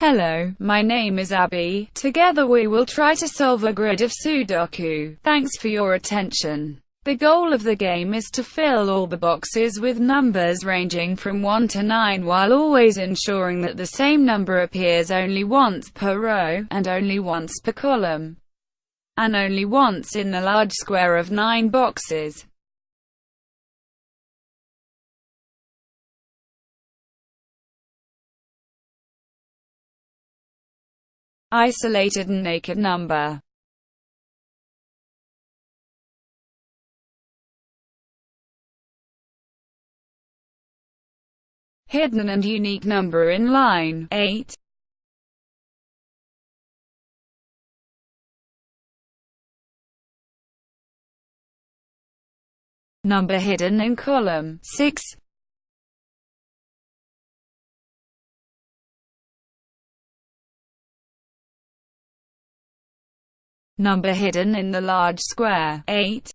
Hello, my name is Abby. Together we will try to solve a grid of Sudoku. Thanks for your attention. The goal of the game is to fill all the boxes with numbers ranging from 1 to 9 while always ensuring that the same number appears only once per row, and only once per column, and only once in the large square of 9 boxes. Isolated and naked number. Hidden and unique number in line 8. Number hidden in column 6. Number hidden in the large square, 8.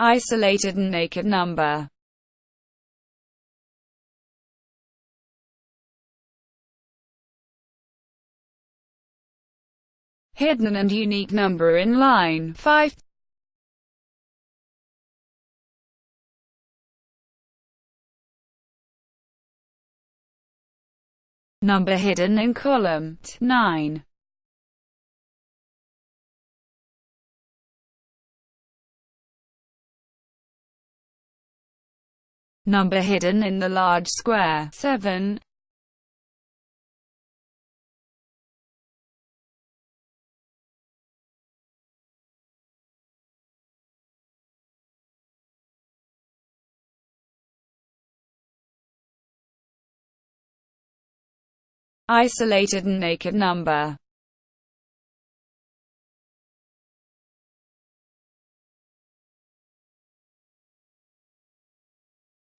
Isolated and naked number hidden and unique number in line 5. Number hidden in column 9. Number hidden in the large square 7. Isolated and naked number.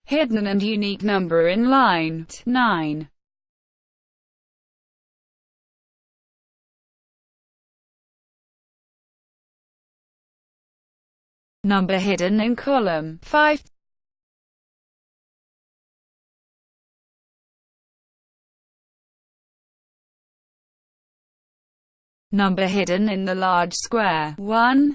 Hidden and unique number in line 9. Number hidden in column 5. Number hidden in the large square, 1.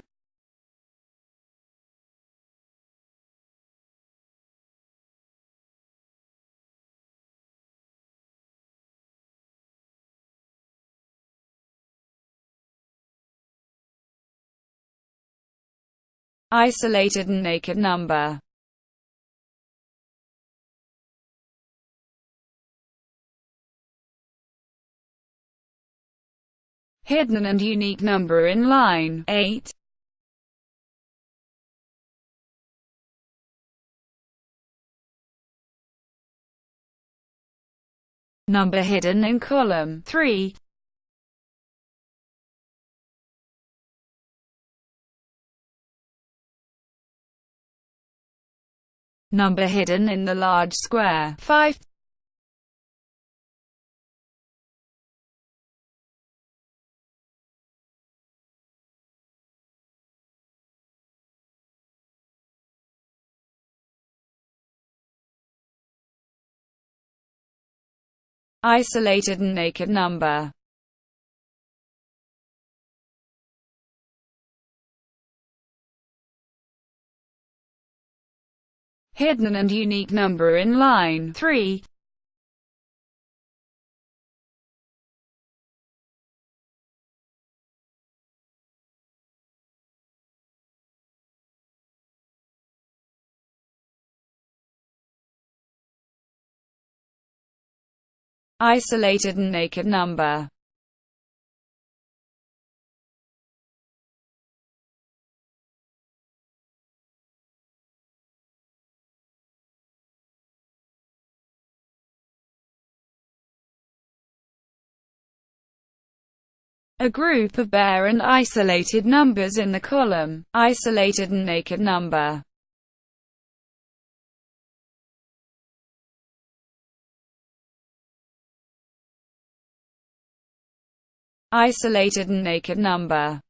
Isolated and naked number hidden and unique number in line 8. Number hidden in column 3. Number hidden in the large square 5. Isolated and naked number. Hidden and unique number in line 3. Isolated and naked number. A group of bare and isolated numbers in the column, isolated and naked number. Isolated and naked number.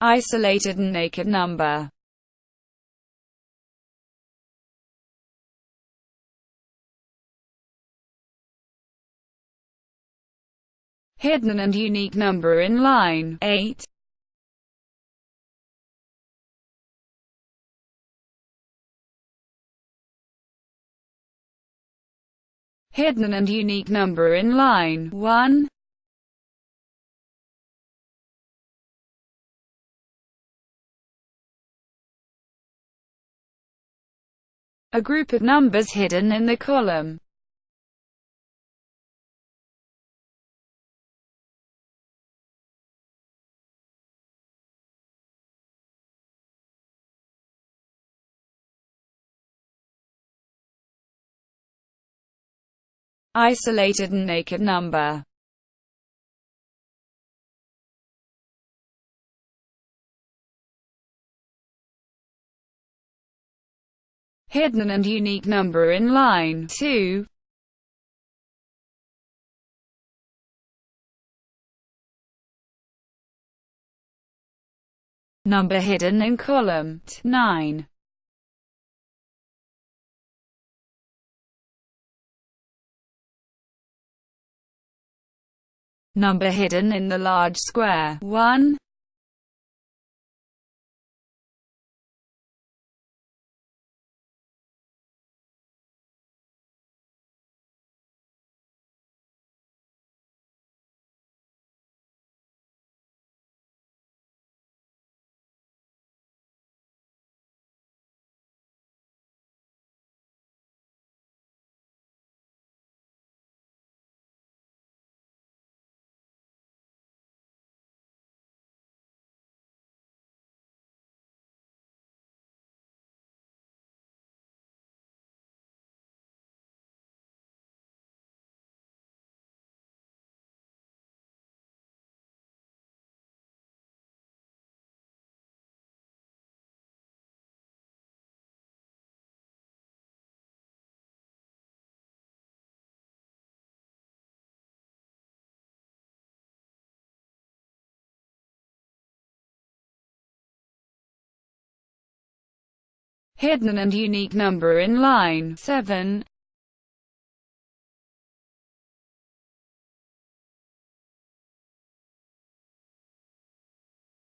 Isolated and naked number. Hidden and unique number in line 8 hidden and unique number in line. 1 a group of numbers hidden in the column isolated and naked number. Hidden and unique number in line 2 number hidden in column 9 number hidden in the large square. 1 hidden and unique number in line. 7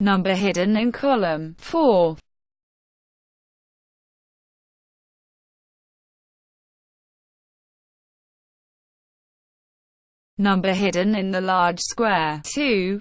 number hidden in column. 4 number hidden in the large square. 2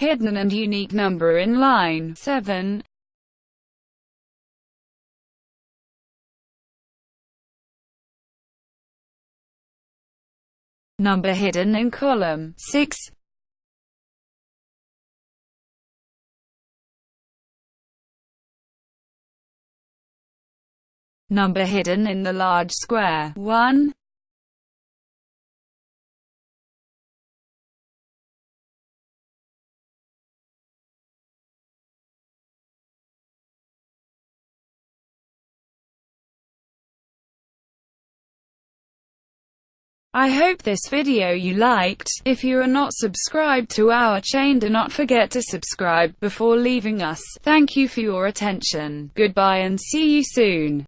hidden and unique number in line. 7 number hidden in column. 6 number hidden in the large square. 1 I hope this video you liked. If you are not subscribed to our chain do not forget to subscribe before leaving us. Thank you for your attention. Goodbye and see you soon.